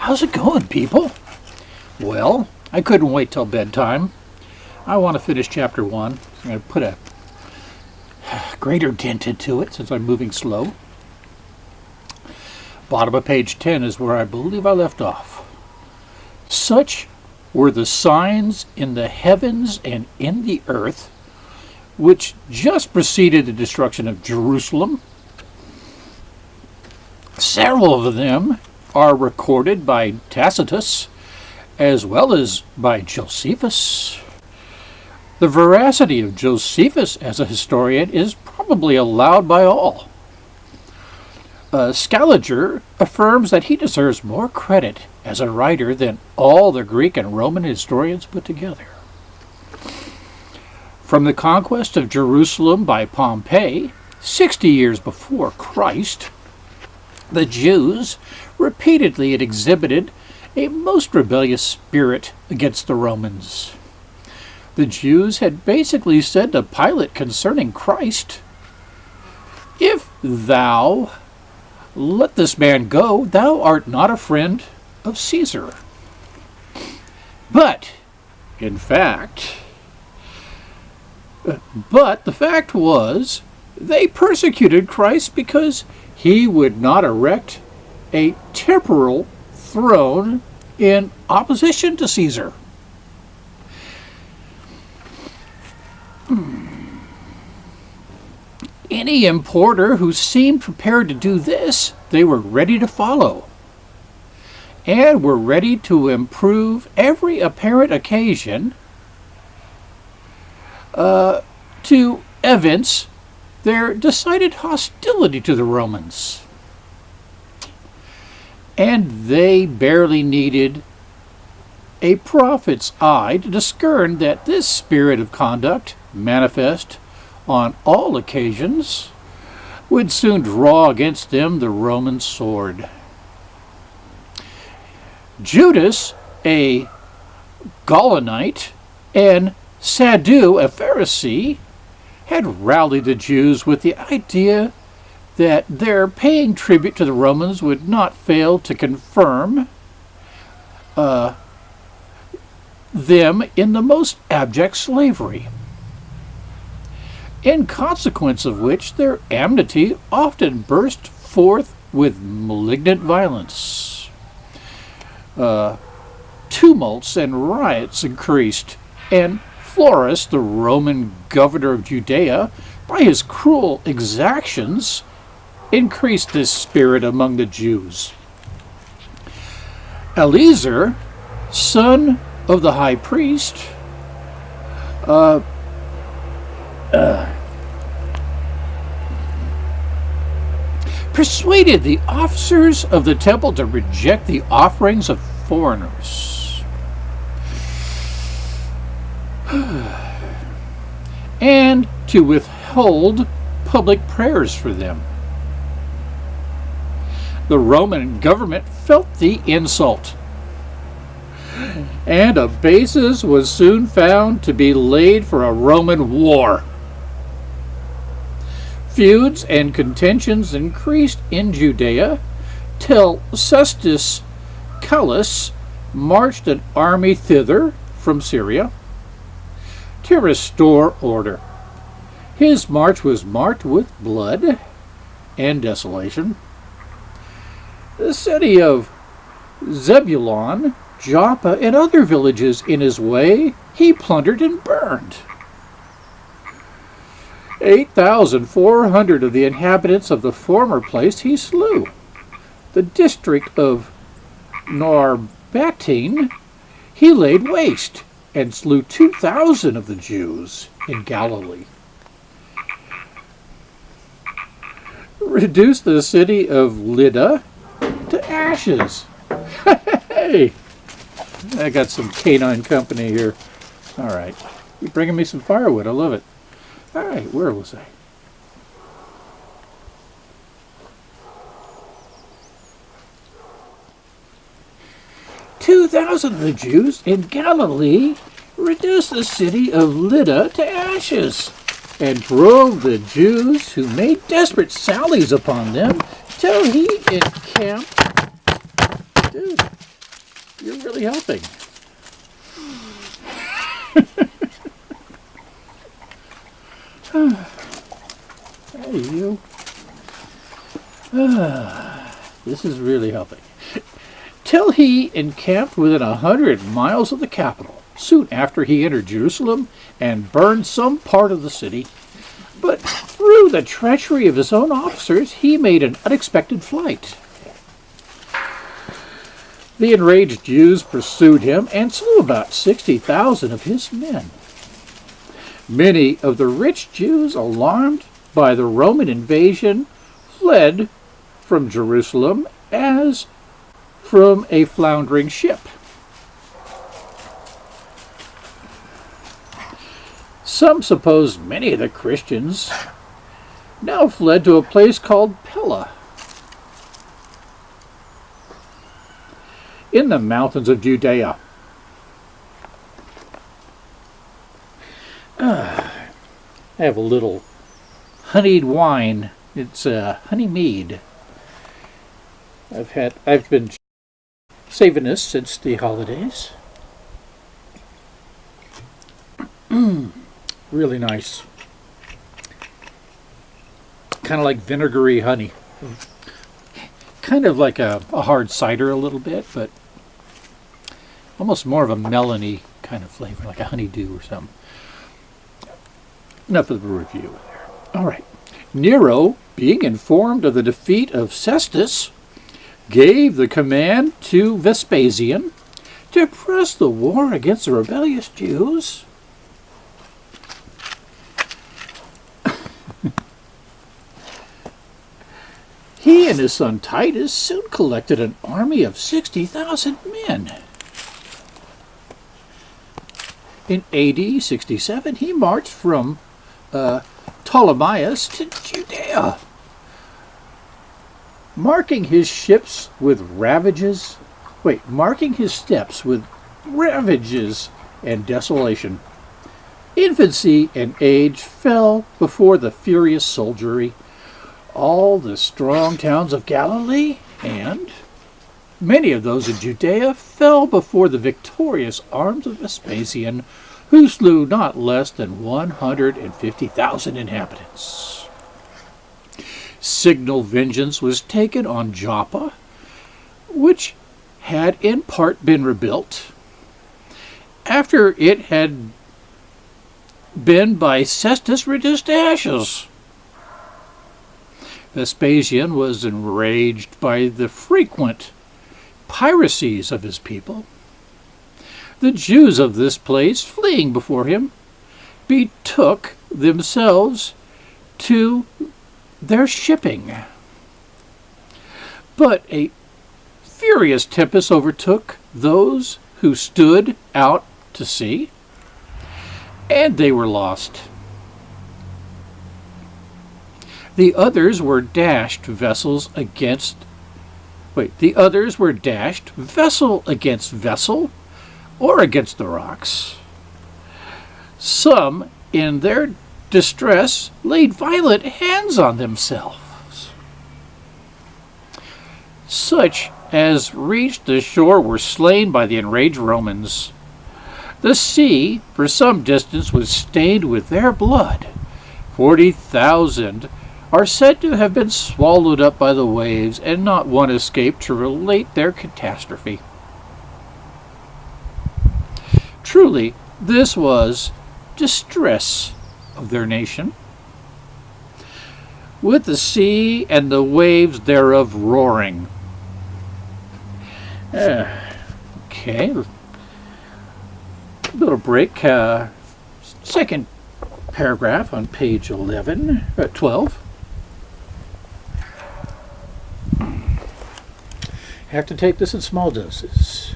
How's it going, people? Well, I couldn't wait till bedtime. I want to finish chapter one. I'm going to put a greater dent into it since I'm moving slow. Bottom of page 10 is where I believe I left off. Such were the signs in the heavens and in the earth, which just preceded the destruction of Jerusalem. Several of them are recorded by Tacitus as well as by Josephus. The veracity of Josephus as a historian is probably allowed by all. Uh, Scaliger affirms that he deserves more credit as a writer than all the Greek and Roman historians put together. From the conquest of Jerusalem by Pompey, 60 years before Christ, the Jews repeatedly had exhibited a most rebellious spirit against the Romans. The Jews had basically said to Pilate concerning Christ, If thou let this man go, thou art not a friend of Caesar. But, in fact, but the fact was, they persecuted Christ because he would not erect a temporal throne in opposition to Caesar. Any importer who seemed prepared to do this, they were ready to follow and were ready to improve every apparent occasion uh, to evince their decided hostility to the Romans. And they barely needed a prophet's eye to discern that this spirit of conduct, manifest on all occasions, would soon draw against them the Roman sword. Judas, a Gaulonite, and Saddu, a Pharisee, had rallied the Jews with the idea that their paying tribute to the Romans would not fail to confirm uh, them in the most abject slavery. In consequence of which their enmity often burst forth with malignant violence. Uh, tumults and riots increased, and Florus, the Roman governor of Judea, by his cruel exactions, increased this spirit among the Jews. Eleazar, son of the high priest, uh, uh, persuaded the officers of the temple to reject the offerings of foreigners. and to withhold public prayers for them. The Roman government felt the insult, and a basis was soon found to be laid for a Roman war. Feuds and contentions increased in Judea till Cestius Gallus marched an army thither from Syria to restore order. His march was marked with blood and desolation. The city of Zebulon, Joppa, and other villages in his way he plundered and burned. 8,400 of the inhabitants of the former place he slew. The district of Narbatine he laid waste and slew 2,000 of the Jews in Galilee. Reduced the city of Lydda to ashes. hey! I got some canine company here. All right. You're bringing me some firewood. I love it. All right, where was I? Thousand of the Jews in Galilee reduced the city of Lydda to ashes and drove the Jews who made desperate sallies upon them till he encamped. Dude, you're really helping. hey, you. this is really helping. Till he encamped within a hundred miles of the capital, soon after he entered Jerusalem and burned some part of the city. But through the treachery of his own officers, he made an unexpected flight. The enraged Jews pursued him and slew about 60,000 of his men. Many of the rich Jews, alarmed by the Roman invasion, fled from Jerusalem as from a floundering ship. Some suppose many of the Christians now fled to a place called Pella in the mountains of Judea. Uh, I have a little honeyed wine. It's uh, honey mead. I've had I've been saving this since the holidays. really nice. Kind of like vinegary honey. Kind of like a, a hard cider a little bit, but almost more of a melony kind of flavor, like a honeydew or something. Enough of the review there. All right. Nero, being informed of the defeat of Cestus, gave the command to Vespasian to press the war against the rebellious Jews. he and his son Titus soon collected an army of 60,000 men. In AD 67, he marched from uh, Ptolemais to Judea marking his ships with ravages, wait, marking his steps with ravages and desolation. Infancy and age fell before the furious soldiery. All the strong towns of Galilee and many of those in Judea fell before the victorious arms of Vespasian, who slew not less than 150,000 inhabitants signal vengeance was taken on Joppa, which had in part been rebuilt after it had been by Cestus reduced to ashes. Vespasian was enraged by the frequent piracies of his people. The Jews of this place, fleeing before him, betook themselves to their shipping. But a furious tempest overtook those who stood out to sea, and they were lost. The others were dashed vessels against wait, the others were dashed vessel against vessel or against the rocks. Some in their distress laid violent hands on themselves. Such as reached the shore were slain by the enraged Romans. The sea, for some distance, was stained with their blood. Forty thousand are said to have been swallowed up by the waves, and not one escaped to relate their catastrophe. Truly, this was distress of their nation, with the sea and the waves thereof roaring. Uh, okay, little break. Uh, second paragraph on page 11, uh, 12. Have to take this in small doses.